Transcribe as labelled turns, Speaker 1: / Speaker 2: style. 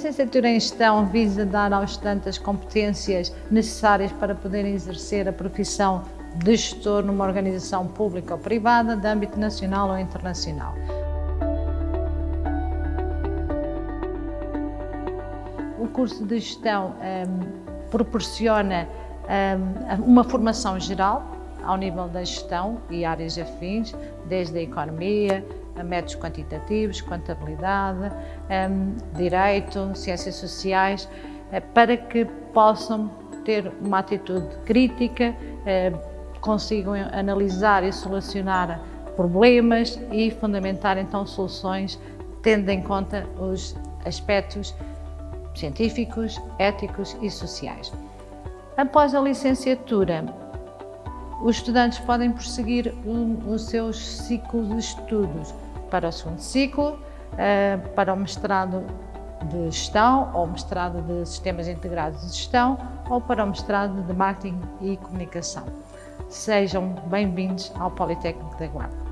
Speaker 1: licenciatura em Gestão visa dar aos estudantes as competências necessárias para poderem exercer a profissão de gestor numa organização pública ou privada, de âmbito nacional ou internacional. O curso de Gestão um, proporciona um, uma formação geral ao nível da gestão e áreas afins, desde a economia, métodos quantitativos, contabilidade, um, direito, ciências sociais, uh, para que possam ter uma atitude crítica, uh, consigam analisar e solucionar problemas e fundamentar então soluções tendo em conta os aspectos científicos, éticos e sociais. Após a licenciatura, os estudantes podem prosseguir o, seu ciclo de estudos para o segundo ciclo, eh, para o mestrado de gestão ou mestrado de sistemas integrados de gestão ou para o mestrado de marketing e comunicação. Sejam bem-vindos ao Politécnico da Guarda.